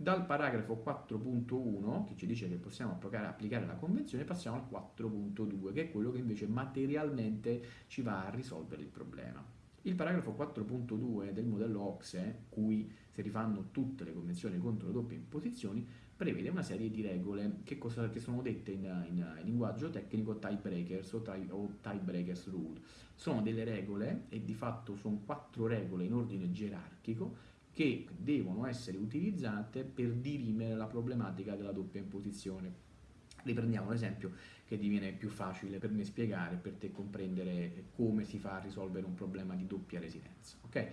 Dal paragrafo 4.1, che ci dice che possiamo applicare la convenzione, passiamo al 4.2, che è quello che invece materialmente ci va a risolvere il problema. Il paragrafo 4.2 del modello OXE, cui si rifanno tutte le convenzioni contro le doppie imposizioni, prevede una serie di regole che, cosa, che sono dette in, in, in, linguaggio tecnico tiebreakers o, tie, o tiebreakers rule. Sono delle regole e di fatto sono quattro regole in ordine gerarchico che devono essere utilizzate per dirimere la problematica della doppia imposizione. Riprendiamo l'esempio che diviene più facile per me spiegare, per te comprendere come si fa a risolvere un problema di doppia residenza. Okay?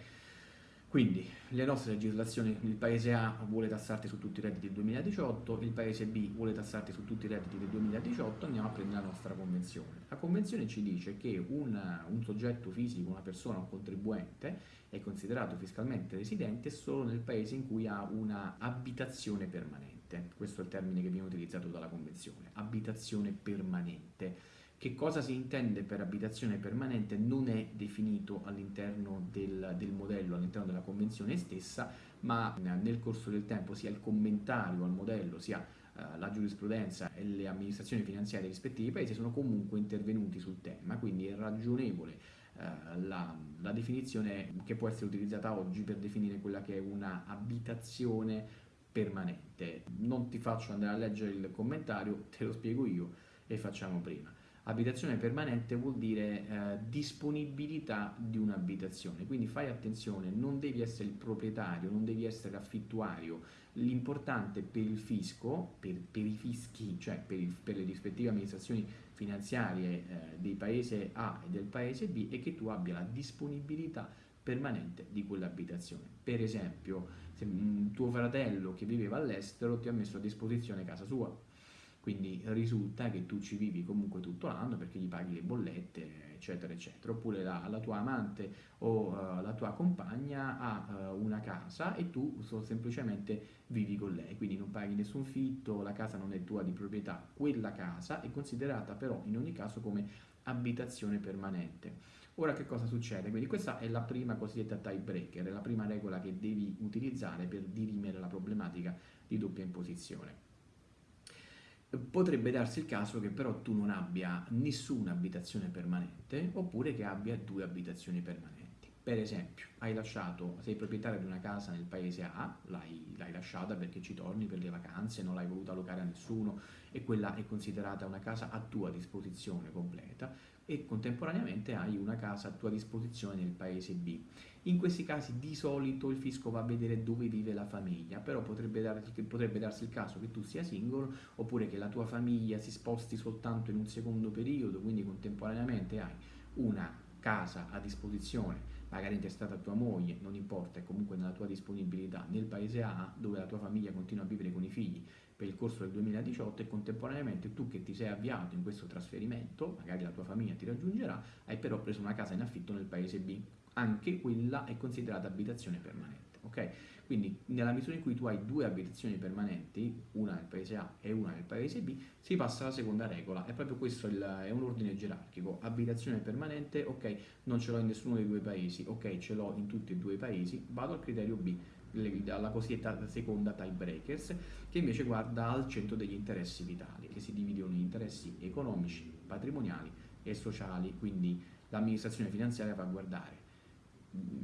Quindi le nostre legislazioni, il paese A vuole tassarti su tutti i redditi del 2018, il paese B vuole tassarti su tutti i redditi del 2018, andiamo a prendere la nostra convenzione. La convenzione ci dice che un, un soggetto fisico, una persona, un contribuente è considerato fiscalmente residente solo nel paese in cui ha una abitazione permanente. Questo è il termine che viene utilizzato dalla convenzione, abitazione permanente che cosa si intende per abitazione permanente non è definito all'interno del, del, modello, all'interno della convenzione stessa, ma nel corso del tempo sia il commentario al modello, sia eh, la giurisprudenza e le amministrazioni finanziarie dei rispettivi paesi sono comunque intervenuti sul tema, quindi è ragionevole eh, la, la definizione che può essere utilizzata oggi per definire quella che è una abitazione permanente. Non ti faccio andare a leggere il commentario, te lo spiego io e facciamo prima. Abitazione permanente vuol dire eh, disponibilità di un'abitazione, quindi fai attenzione, non devi essere il proprietario, non devi essere l'affittuario, l'importante per il fisco, per, per i fischi, cioè per, il, per, le rispettive amministrazioni finanziarie eh, del paese A e del paese B è che tu abbia la disponibilità permanente di quell'abitazione. Per esempio, se un tuo fratello che viveva all'estero ti ha messo a disposizione casa sua, quindi risulta che tu ci vivi comunque tutto l'anno perché gli paghi le bollette eccetera eccetera. Oppure la, la tua amante o uh, la tua compagna ha uh, una casa e tu so, semplicemente vivi con lei. Quindi non paghi nessun fitto la casa non è tua di proprietà quella casa è considerata però in ogni caso come abitazione permanente. Ora che cosa succede? quindi questa è la prima cosiddetta tiebreaker la prima regola che devi utilizzare per dirimere la problematica di doppia imposizione potrebbe darsi il caso che però tu non abbia nessuna abitazione permanente oppure che abbia due abitazioni permanenti. Per esempio, lasciato, sei proprietario di una casa nel paese A, l'hai, lasciata perché ci torni per le vacanze, non l'hai voluta allocare a nessuno e quella è considerata una casa a tua disposizione completa e contemporaneamente hai una casa a tua disposizione nel paese B. In questi casi di solito il fisco va a vedere dove vive la famiglia, però potrebbe, darsi, potrebbe darsi il caso che tu sia singolo oppure che la tua famiglia si sposti soltanto in un secondo periodo, quindi contemporaneamente hai una casa a disposizione, magari intestata a tua moglie, non importa, è comunque nella tua disponibilità, nel paese A dove la tua famiglia continua a vivere con i figli per il corso del 2018 e contemporaneamente tu che ti sei avviato in questo trasferimento, magari la tua famiglia ti raggiungerà, hai però preso una casa in affitto nel paese B anche quella è considerata abitazione permanente. Ok? Quindi nella misura in cui tu hai due abitazioni permanenti, una nel paese A e una nel paese B, si passa alla seconda regola. È proprio questo il, è un ordine gerarchico. Abitazione permanente, ok, non ce l'ho in nessuno dei due paesi, ok, ce l'ho in tutti e due i paesi, vado al criterio B, alla cosiddetta seconda tiebreakers, che invece guarda al centro degli interessi vitali, che si dividono in interessi economici, patrimoniali e sociali, quindi l'amministrazione finanziaria va a guardare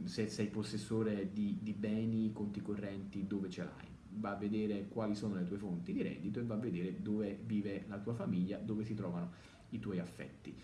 se sei possessore di, di beni, conti correnti, dove ce l'hai. Va a vedere quali sono le tue fonti di reddito e va a vedere dove vive la tua famiglia, dove si trovano i tuoi affetti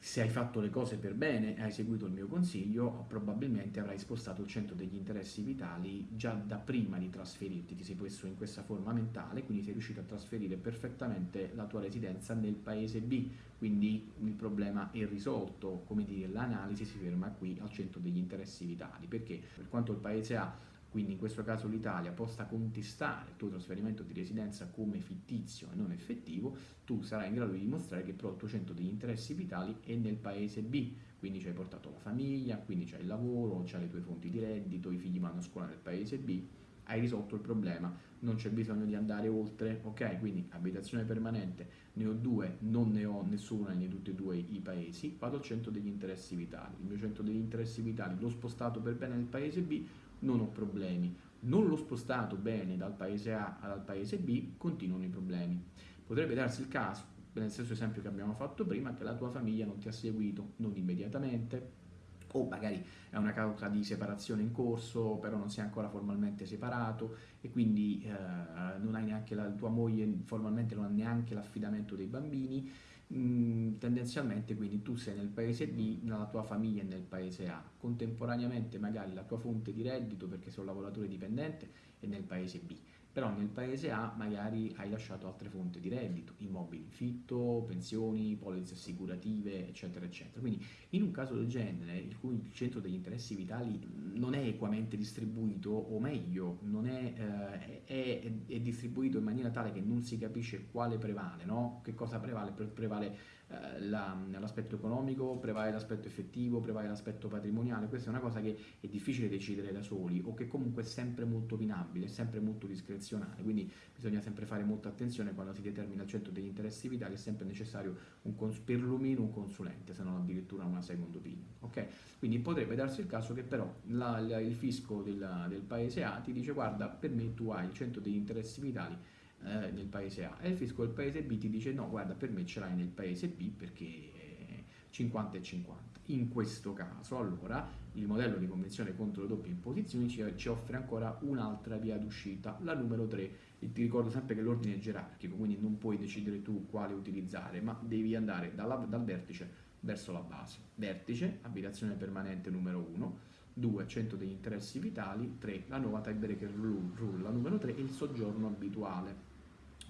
se hai fatto le cose per bene e hai seguito il mio consiglio, probabilmente avrai spostato il centro degli interessi vitali già da prima di trasferirti, ti sei messo in questa forma mentale, quindi sei riuscito a trasferire perfettamente la tua residenza nel paese B, quindi il problema è risolto, come dire, l'analisi si ferma qui al centro degli interessi vitali, perché per quanto il paese A quindi in questo caso l'Italia possa contestare il tuo trasferimento di residenza come fittizio e non effettivo, tu sarai in grado di dimostrare che il tuo centro degli interessi vitali è nel paese B, quindi ci hai portato la famiglia, quindi c'hai il lavoro, c'hai le tue fonti di reddito, i figli vanno a scuola nel paese B, hai risolto il problema, non c'è bisogno di andare oltre, ok? Quindi abitazione permanente, ne ho due, non ne ho nessuna in tutti e due i paesi, vado al centro degli interessi vitali, il mio centro degli interessi vitali l'ho spostato per bene nel paese B, non ho problemi. non l'ho spostato bene dal paese A al paese B, continuano i problemi. Potrebbe darsi il caso, nel stesso esempio che abbiamo fatto prima, che la tua famiglia non ti ha seguito, non immediatamente, o magari è una causa di separazione in corso, però non sei ancora formalmente separato e quindi eh, non hai neanche la tua moglie formalmente non ha neanche l'affidamento dei bambini. Mm, tendenzialmente quindi tu sei nel paese B, la tua famiglia è nel paese A, contemporaneamente magari la tua fonte di reddito perché sei un lavoratore dipendente è nel paese B però nel paese A magari hai lasciato altre fonti di reddito, immobili in fitto, pensioni, polizze assicurative, eccetera, eccetera. Quindi in un caso del genere, in cui il centro degli interessi vitali non è equamente distribuito, o meglio, è, eh, è, è, distribuito in maniera tale che non si capisce quale prevale, no? che cosa prevale, prevale la, l'aspetto economico, prevale l'aspetto effettivo, prevale l'aspetto patrimoniale, questa è una cosa che è difficile decidere da soli o che comunque è sempre molto opinabile, è sempre molto discrezionale, quindi bisogna sempre fare molta attenzione quando si determina il centro degli interessi vitali, è sempre necessario un cons- perlomeno un consulente, se non addirittura una second opinion. Okay? Quindi potrebbe darsi il caso che però la, la, il fisco del, del paese A ti dice guarda per me tu hai il centro degli interessi vitali eh, nel paese A e il fisco del paese B ti dice no, guarda, per me ce l'hai nel paese B perché 50 e 50. In questo caso, allora, il modello di convenzione contro le doppie imposizioni ci, offre ancora un'altra via d'uscita, la numero 3. E ti ricordo sempre che l'ordine è gerarchico, quindi non puoi decidere tu quale utilizzare, ma devi andare dalla, dal vertice verso la base. Vertice, abitazione permanente numero 1, 2. Centro degli interessi vitali, 3. La nuova tiebreaker rule, la numero 3 il soggiorno abituale.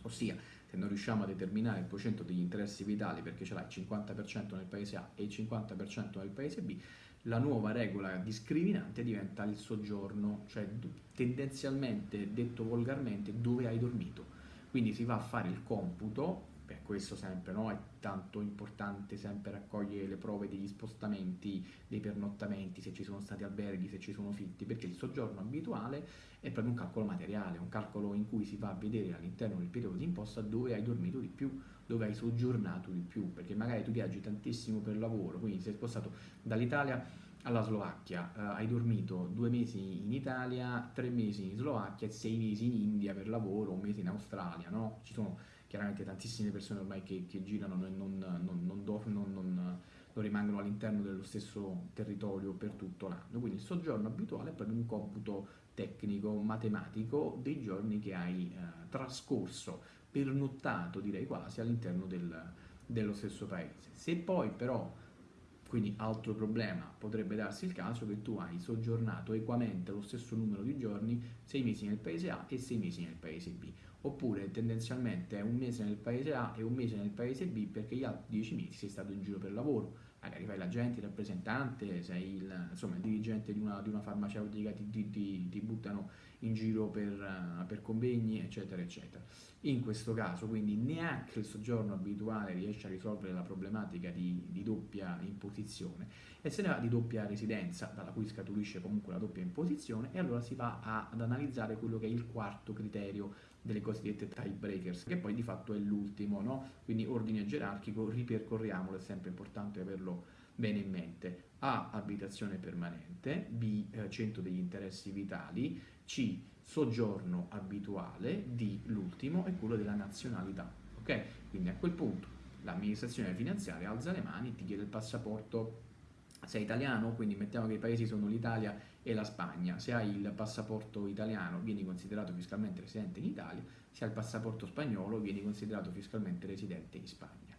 Ossia, se non riusciamo a determinare il procento degli interessi vitali perché ce l'hai il 50% nel paese A e il 50% nel paese B, la nuova regola discriminante diventa il soggiorno, cioè tendenzialmente, detto volgarmente, dove hai dormito. Quindi si va a fare il computo questo sempre no? è tanto importante sempre raccogliere le prove degli spostamenti, dei pernottamenti, se ci sono stati alberghi, se ci sono fitti, perché il soggiorno abituale è proprio un calcolo materiale, un calcolo in cui si va a vedere all'interno del periodo di imposta dove hai dormito di più, dove hai soggiornato di più, perché magari tu viaggi tantissimo per lavoro, quindi sei spostato dall'Italia alla Slovacchia, eh, hai dormito due mesi in Italia, tre mesi in Slovacchia, sei mesi in India per lavoro, un mese in Australia, no? Ci sono chiaramente tantissime persone ormai che, che girano e non, non, non, non, non rimangono all'interno dello stesso territorio per tutto l'anno. Quindi il soggiorno abituale è proprio un computo tecnico, matematico dei giorni che hai eh, trascorso, pernottato direi quasi all'interno del, dello stesso paese. Se poi però, quindi altro problema, potrebbe darsi il caso che tu hai soggiornato equamente lo stesso numero di giorni, sei mesi nel paese A e sei mesi nel paese B. Oppure tendenzialmente è un mese nel paese A e un mese nel paese B perché gli altri dieci mesi sei stato in giro per lavoro, magari fai l'agente, il rappresentante, sei il, insomma, il dirigente di una, di una farmaceutica, ti, ti, ti, ti, buttano in giro per, per, convegni, eccetera, eccetera. In questo caso, quindi, neanche il soggiorno abituale riesce a risolvere la problematica di, di doppia imposizione e se ne va di doppia residenza, dalla cui scaturisce comunque la doppia imposizione, e allora si va a, ad analizzare quello che è il quarto criterio delle cosiddette tiebreakers, che poi di fatto è l'ultimo, no? Quindi ordine gerarchico, ripercorriamolo, è sempre importante averlo bene in mente. A. Abitazione permanente, B. Eh, centro degli interessi vitali, C. Soggiorno abituale, D. L'ultimo è quello della nazionalità. Ok? Quindi a quel punto l'amministrazione finanziaria alza le mani, ti chiede il passaporto sei italiano, quindi mettiamo che i paesi sono l'Italia e la Spagna, se hai il passaporto italiano vieni considerato fiscalmente residente in Italia, se hai il passaporto spagnolo vieni considerato fiscalmente residente in Spagna.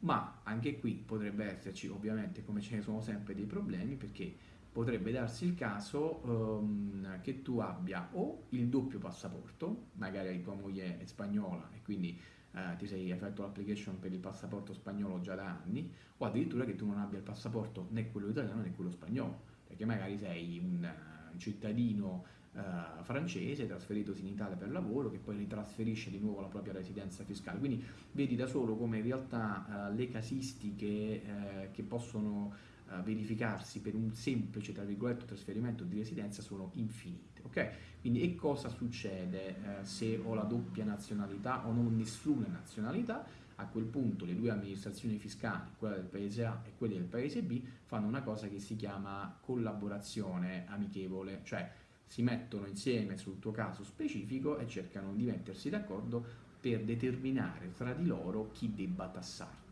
Ma anche qui potrebbe esserci, ovviamente, come ce ne sono sempre, dei problemi perché potrebbe darsi il caso um, che tu abbia o il doppio passaporto, magari tua moglie è spagnola e quindi eh, ti sei fatto l'application per il passaporto spagnolo già da anni, o addirittura che tu non abbia il passaporto né quello italiano né quello spagnolo, perché magari sei un, uh, cittadino uh, francese trasferitosi in Italia per lavoro che poi ritrasferisce di nuovo la propria residenza fiscale. Quindi vedi da solo come in realtà uh, le casistiche che possono verificarsi per un semplice tra virgolette trasferimento di residenza sono infinite. ok? Quindi e cosa succede eh, se ho la doppia nazionalità o non nessuna nazionalità? A quel punto le due amministrazioni fiscali, quella del paese A e quella del paese B, fanno una cosa che si chiama collaborazione amichevole, cioè si mettono insieme sul tuo caso specifico e cercano di mettersi d'accordo per determinare tra di loro chi debba tassarti.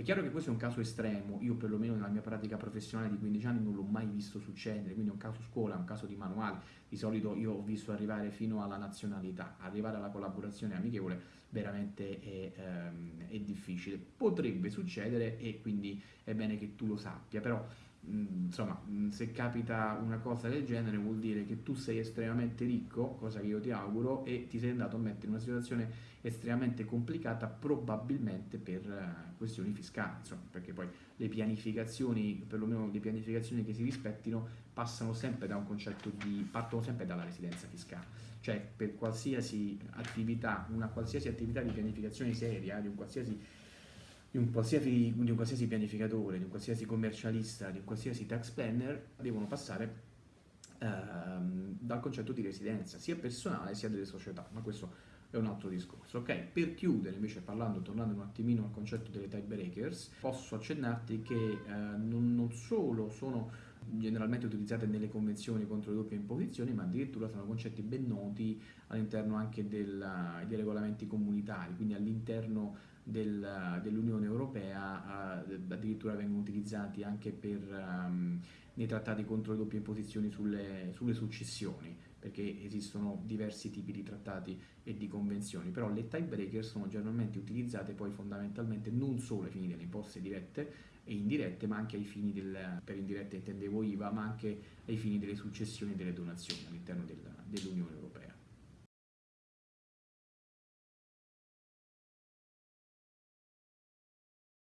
È chiaro che questo è un caso estremo, io perlomeno nella mia pratica professionale di 15 anni non l'ho mai visto succedere, quindi è un caso scuola, è un caso di manuale, di solito io ho visto arrivare fino alla nazionalità, arrivare alla collaborazione amichevole veramente è, ehm, è difficile, potrebbe succedere e quindi è bene che tu lo sappia, però Mm, insomma, mm, se capita una cosa del genere vuol dire che tu sei estremamente ricco, cosa che io ti auguro, e ti sei andato a mettere in una situazione estremamente complicata probabilmente per uh, questioni fiscali, insomma, perché poi le pianificazioni, perlomeno le pianificazioni che si rispettino, passano sempre da un concetto di, partono sempre dalla residenza fiscale, cioè per qualsiasi attività, una qualsiasi attività di pianificazione seria, di un qualsiasi di un, di un qualsiasi pianificatore, di un qualsiasi commercialista, di un qualsiasi tax planner devono passare ehm, dal concetto di residenza, sia personale sia delle società, ma questo è un altro discorso. Ok, per chiudere invece parlando, tornando un attimino al concetto delle type breakers, posso accennarti che eh, non, non solo sono generalmente utilizzate nelle convenzioni contro le doppie imposizioni, ma addirittura sono concetti ben noti all'interno anche del, dei regolamenti comunitari, quindi all'interno del, dell'Unione Europea uh, addirittura vengono utilizzati anche per, um, nei trattati contro le doppie imposizioni sulle, sulle, successioni, perché esistono diversi tipi di trattati e di convenzioni, però le tiebreaker sono generalmente utilizzate poi fondamentalmente non solo ai fini delle imposte dirette e indirette, ma anche ai fini del, per indirette intendevo IVA, ma anche ai fini delle successioni e delle donazioni all'interno del, dell'Unione Europea.